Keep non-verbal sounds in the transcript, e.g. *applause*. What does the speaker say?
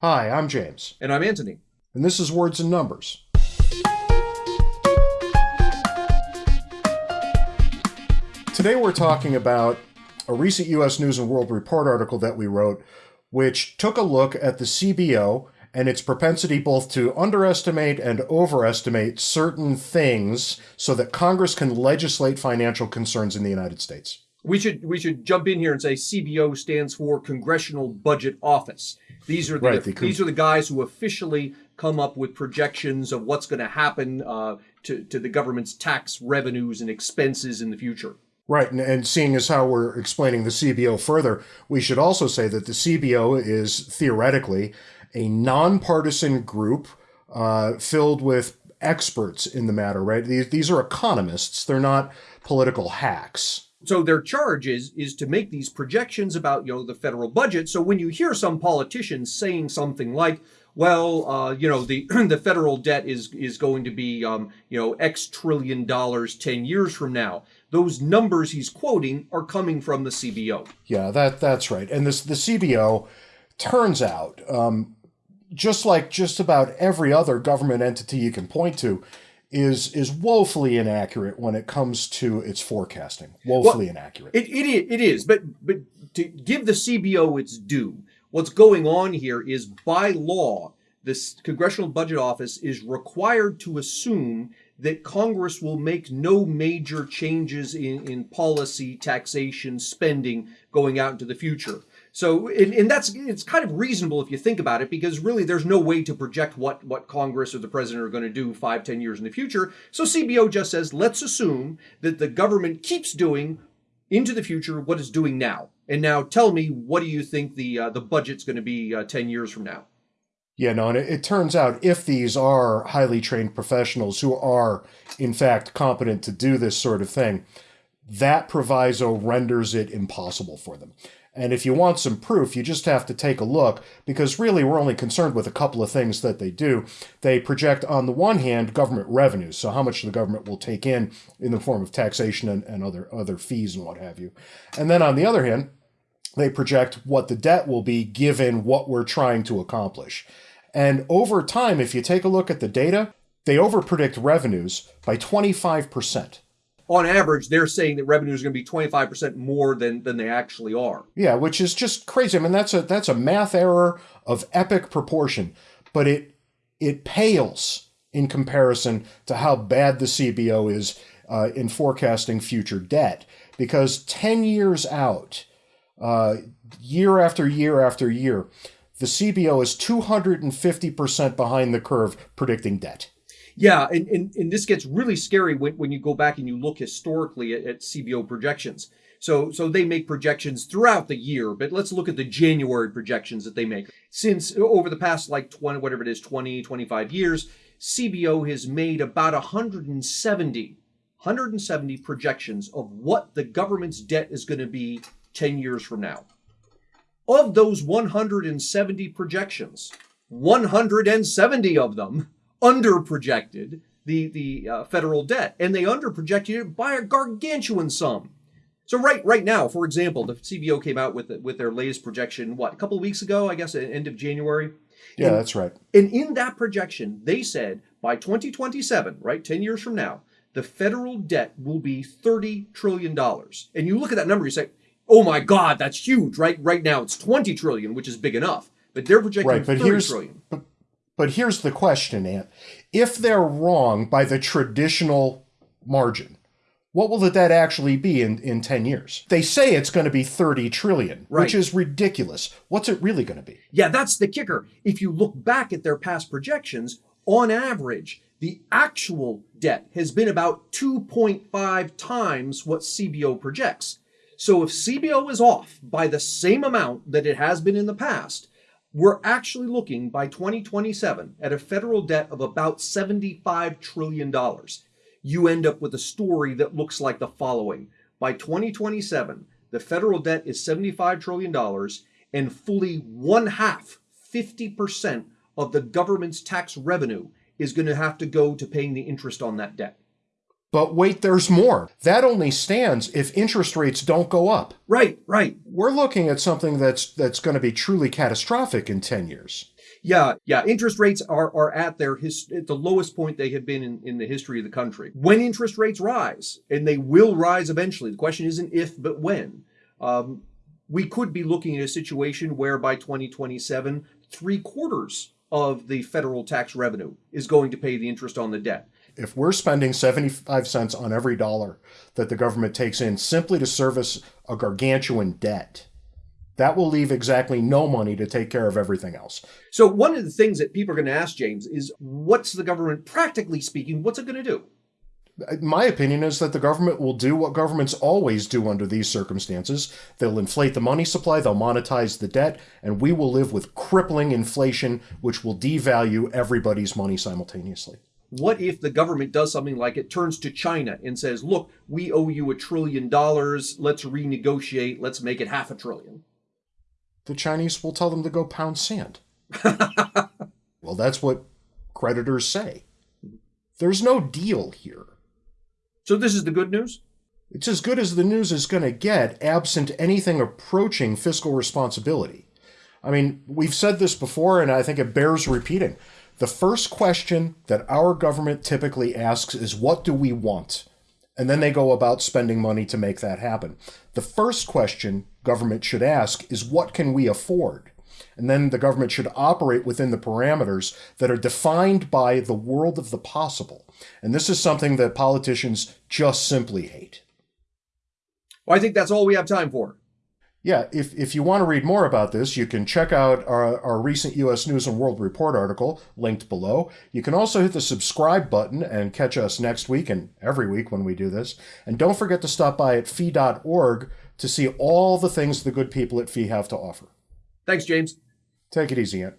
Hi, I'm James. And I'm Anthony. And this is Words and Numbers. Today we're talking about a recent U.S. News and World Report article that we wrote, which took a look at the CBO and its propensity both to underestimate and overestimate certain things so that Congress can legislate financial concerns in the United States. We should we should jump in here and say CBO stands for Congressional Budget Office. These are the, right, the these are the guys who officially come up with projections of what's going to happen uh, to to the government's tax revenues and expenses in the future. Right, and, and seeing as how we're explaining the CBO further, we should also say that the CBO is theoretically a nonpartisan group uh, filled with experts in the matter, right? These, these are economists, they're not political hacks. So their charge is, is to make these projections about you know the federal budget. So when you hear some politicians saying something like, well, uh, you know, the *clears throat* the federal debt is is going to be um, you know X trillion dollars ten years from now. Those numbers he's quoting are coming from the CBO. Yeah, that that's right. And this the CBO turns out um, just like just about every other government entity you can point to, is is woefully inaccurate when it comes to its forecasting. Woefully well, inaccurate. It, it it is, but but to give the CBO its due, what's going on here is by law, this Congressional Budget Office is required to assume that Congress will make no major changes in, in policy, taxation, spending going out into the future. So, and, and, that's it's kind of reasonable if you think about it, because really there's no way to project what what Congress or the president are going to do five, ten years in the future. So CBO just says, let's assume that the government keeps doing into the future what it's doing now. And now tell me, what do you think the uh, the budget's going to be uh, ten years from now? Yeah, no, and it, it turns out if these are highly trained professionals who are in fact competent to do this sort of thing, that proviso renders it impossible for them. And if you want some proof, you just have to take a look because really we're only concerned with a couple of things that they do. They project, on the one hand, government revenues, so how much the government will take in in the form of taxation and, and other, other fees and what have you. And then on the other hand, they project what the debt will be given what we're trying to accomplish. And over time, if you take a look at the data, they overpredict revenues by 25% on average, they're saying that revenue is going to be 25% more than, than they actually are. Yeah, which is just crazy. I mean, that's a that's a math error of epic proportion, but it it pales in comparison to how bad the CBO is uh, in forecasting future debt. Because 10 years out, uh, year after year after year, the CBO is 250% behind the curve predicting debt. Yeah, and, and, and this gets really scary when, when you go back and you look historically at, at CBO projections. So, so they make projections throughout the year, but let's look at the January projections that they make. Since over the past like 20, whatever it is, 20, 25 years, CBO has made about 170, 170 projections of what the government's debt is going to be 10 years from now. Of those 170 projections, 170 of them underprojected the the uh, federal debt, and they underprojected it by a gargantuan sum. So right right now, for example, the CBO came out with with their latest projection. What a couple of weeks ago, I guess, end of January. Yeah, and, that's right. And in that projection, they said by 2027, right, 10 years from now, the federal debt will be 30 trillion dollars. And you look at that number, you say, "Oh my God, that's huge!" Right? Right now, it's 20 trillion, which is big enough. But they're projecting right, but 30 here's, trillion. But, but here's the question, Ant. If they're wrong by the traditional margin, what will the debt actually be in, in 10 years? They say it's going to be 30 trillion, right. which is ridiculous. What's it really going to be? Yeah, that's the kicker. If you look back at their past projections, on average, the actual debt has been about 2.5 times what CBO projects. So if CBO is off by the same amount that it has been in the past, we're actually looking by 2027 at a federal debt of about $75 trillion. You end up with a story that looks like the following. By 2027, the federal debt is $75 trillion and fully one half, 50% of the government's tax revenue is going to have to go to paying the interest on that debt. But wait, there's more. That only stands if interest rates don't go up. Right, right. We're looking at something that's that's going to be truly catastrophic in 10 years. Yeah, yeah. Interest rates are, are at their his, at the lowest point they have been in, in the history of the country. When interest rates rise, and they will rise eventually, the question isn't if, but when. Um, we could be looking at a situation where by 2027, three quarters of the federal tax revenue is going to pay the interest on the debt. If we're spending 75 cents on every dollar that the government takes in simply to service a gargantuan debt, that will leave exactly no money to take care of everything else. So, one of the things that people are going to ask, James, is what's the government, practically speaking, what's it going to do? My opinion is that the government will do what governments always do under these circumstances. They'll inflate the money supply, they'll monetize the debt, and we will live with crippling inflation, which will devalue everybody's money simultaneously. What if the government does something like it turns to China and says, look, we owe you a trillion dollars, let's renegotiate, let's make it half a trillion? the Chinese will tell them to go pound sand. *laughs* well, that's what creditors say. There's no deal here. So, this is the good news? It's as good as the news is going to get, absent anything approaching fiscal responsibility. I mean, we've said this before, and I think it bears repeating. The first question that our government typically asks is, What do we want? And then they go about spending money to make that happen. The first question government should ask is what can we afford? And then the government should operate within the parameters that are defined by the world of the possible. And this is something that politicians just simply hate. Well, I think that's all we have time for. Yeah, if, if you want to read more about this, you can check out our, our recent U.S. News and World Report article linked below. You can also hit the subscribe button and catch us next week and every week when we do this. And don't forget to stop by at fee.org to see all the things the good people at Fee have to offer. Thanks, James. Take it easy, Ant.